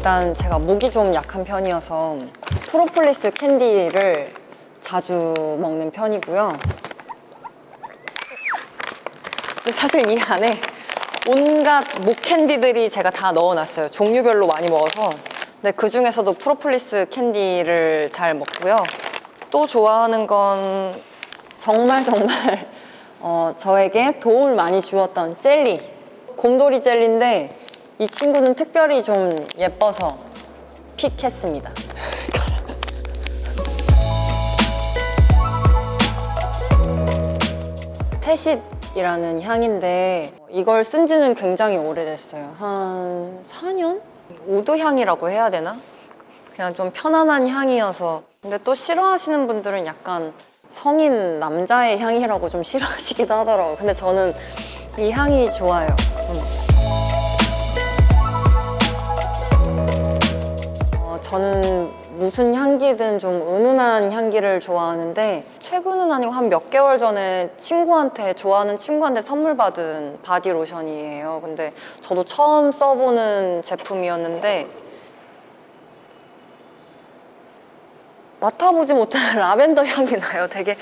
일단 제가 목이 좀 약한 편이어서 프로폴리스 캔디를 자주 먹는 편이고요. 사실 이 안에 온갖 목 캔디들이 제가 다 넣어놨어요. 종류별로 많이 먹어서. 근데 그 중에서도 프로폴리스 캔디를 잘 먹고요. 또 좋아하는 건 정말 정말 어, 저에게 도움을 많이 주었던 젤리. 곰돌이 젤리인데 이 친구는 특별히 좀 예뻐서 pick했습니다. Tacit이라는 향인데 이걸 쓴 지는 굉장히 오래됐어요. 한 4년? wood 향이라고 해야 되나? 그냥 좀 편안한 향이어서 근데 또 싫어하시는 분들은 약간 성인 남자의 향이라고 좀 싫어하시기도 하더라고요. 근데 저는 이 향이 좋아요. 음. 저는 무슨 향기든 좀 은은한 향기를 좋아하는데 최근은 아니고 한 몇 개월 전에 친구한테 좋아하는 친구한테 선물 받은 바디 로션이에요. 근데 저도 처음 써보는 제품이었는데 맡아보지 못한 라벤더 향이 나요. 되게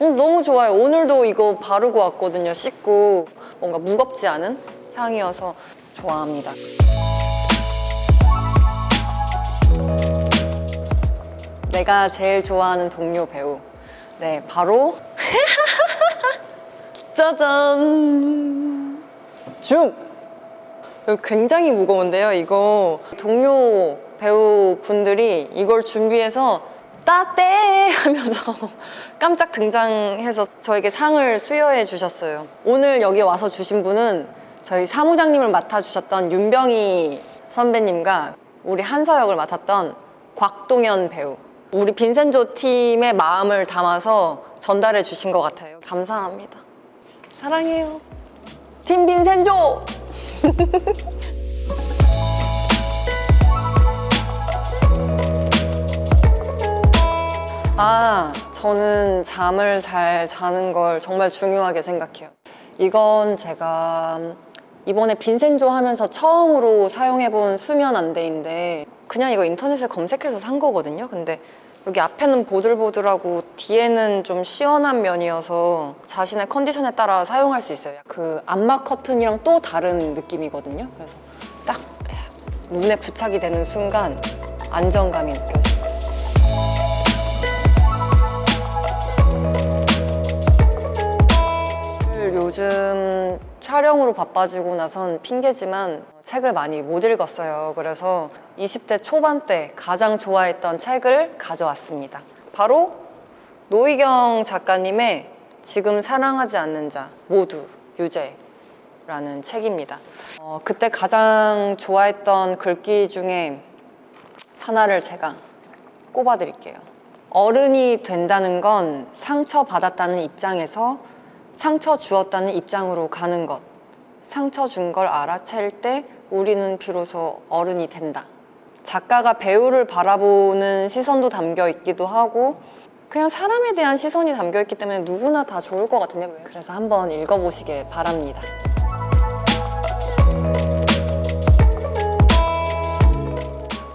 음, 너무 좋아요. 오늘도 이거 바르고 왔거든요. 씻고 뭔가 무겁지 않은 향이어서 좋아합니다. 내가 제일 좋아하는 동료 배우. 네, 바로 짜잔 줌. 굉장히 무거운데요. 이거 동료 배우 분들이 이걸 준비해서 따떼 하면서 깜짝 등장해서 저에게 상을 수여해 주셨어요. 오늘 여기 와서 주신 분은 저희 사무장님을 맡아주셨던 윤병희 선배님과 우리 한서역을 맡았던 곽동현 배우. 우리 빈센조 팀의 마음을 담아서 전달해 주신 것 같아요. 감사합니다. 사랑해요. 팀 빈센조! 아, 저는 잠을 잘 자는 걸 정말 중요하게 생각해요. 이건 제가 이번에 빈센조 하면서 처음으로 사용해본 수면 안대인데 그냥 이거 인터넷에 검색해서 산 거거든요. 근데 여기 앞에는 보들보들하고 뒤에는 좀 시원한 면이어서 자신의 컨디션에 따라 사용할 수 있어요. 그 암막 커튼이랑 또 다른 느낌이거든요. 그래서 딱 눈에 부착이 되는 순간 안정감이 느껴져요. 요즘 촬영으로 바빠지고 나선 핑계지만 책을 많이 못 읽었어요. 그래서 20대 초반 때 가장 좋아했던 책을 가져왔습니다. 바로 노희경 작가님의 지금 사랑하지 않는 자 모두 유죄 라는 책입니다. 어, 그때 가장 좋아했던 글귀 중에 하나를 제가 꼽아 드릴게요. 어른이 된다는 건 상처받았다는 입장에서 상처 주었다는 입장으로 가는 것. 상처 준 걸 알아챌 때 우리는 비로소 어른이 된다. 작가가 배우를 바라보는 시선도 담겨 있기도 하고 그냥 사람에 대한 시선이 담겨 있기 때문에 누구나 다 좋을 것 같은데 그래서 한번 읽어보시길 바랍니다.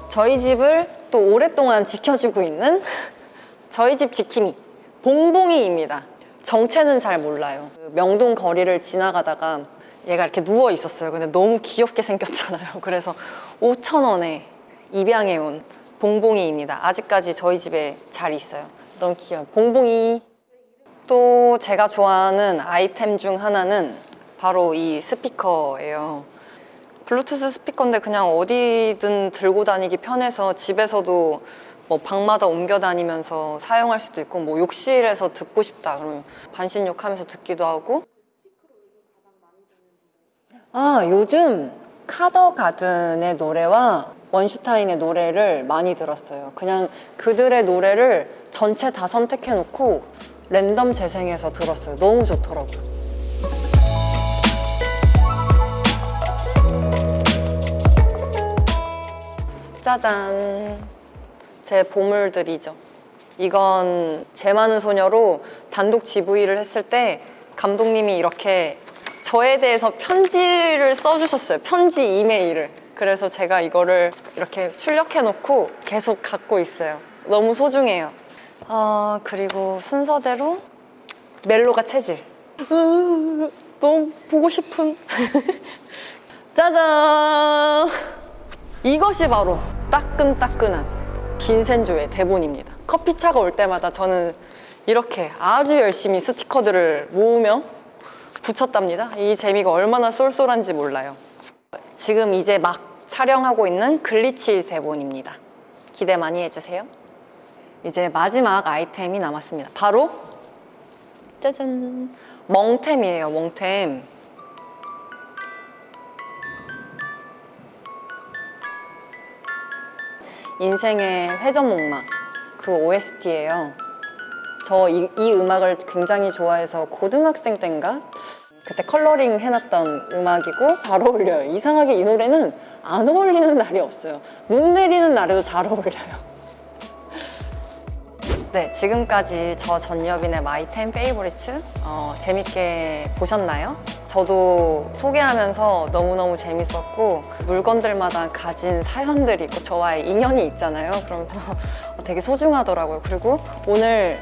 저희 집을 또 오랫동안 지켜주고 있는 저희 집 지킴이 봉봉이입니다. 정체는 잘 몰라요. 그 명동 거리를 지나가다가 얘가 이렇게 누워 있었어요. 근데 너무 귀엽게 생겼잖아요. 그래서 5천 원에 입양해 온 봉봉이입니다. 아직까지 저희 집에 잘 있어요. 너무 귀여워. 봉봉이. 또 제가 좋아하는 아이템 중 하나는 바로 이 스피커예요. 블루투스 스피커인데 그냥 어디든 들고 다니기 편해서 집에서도 뭐 방마다 옮겨 다니면서 사용할 수도 있고 뭐 욕실에서 듣고 싶다. 그러면 반신욕 하면서 듣기도 하고. 아 요즘 카더 가든의 노래와 원슈타인의 노래를 많이 들었어요. 그냥 그들의 노래를 전체 다 선택해 놓고 랜덤 재생해서 들었어요. 너무 좋더라고요. 짜잔 제 보물들이죠. 이건 제 많은 소녀로 단독 GV를 했을 때 감독님이 이렇게 저에 대해서 편지를 써주셨어요. 편지 이메일을. 그래서 제가 이거를 이렇게 출력해놓고 계속 갖고 있어요. 너무 소중해요. 아, 그리고 순서대로 멜로가 체질. 으, 너무 보고 싶은. 짜잔! 이것이 바로 따끈따끈한 빈센조의 대본입니다. 커피차가 올 때마다 저는 이렇게 아주 열심히 스티커들을 모으며 붙였답니다. 이 재미가 얼마나 쏠쏠한지 몰라요. 지금 이제 막 촬영하고 있는 글리치 대본입니다. 기대 많이 해주세요. 이제 마지막 아이템이 남았습니다. 바로 짜잔 멍템이에요. 멍템. 인생의 회전목마 그 OST예요. 저 이 음악을 굉장히 좋아해서 고등학생 땐가 그때 컬러링 해놨던 음악이고 잘 어울려요. 이상하게 이 노래는 안 어울리는 날이 없어요. 눈 내리는 날에도 잘 어울려요. 네, 지금까지 저 전여빈의 마이템 페이보리츠 어, 재밌게 보셨나요? 저도 소개하면서 너무너무 재밌었고 물건들마다 가진 사연들이 있고 저와의 인연이 있잖아요. 그러면서 되게 소중하더라고요. 그리고 오늘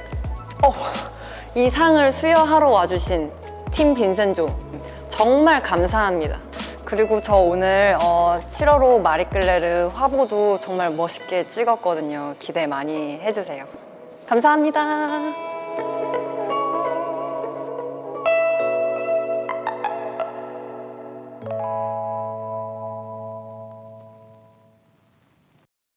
어, 이 상을 수여하러 와주신 팀 빈센조 정말 감사합니다. 그리고 저 오늘 어, 7월호 마리끌레르 화보도 정말 멋있게 찍었거든요. 기대 많이 해주세요. 감사합니다.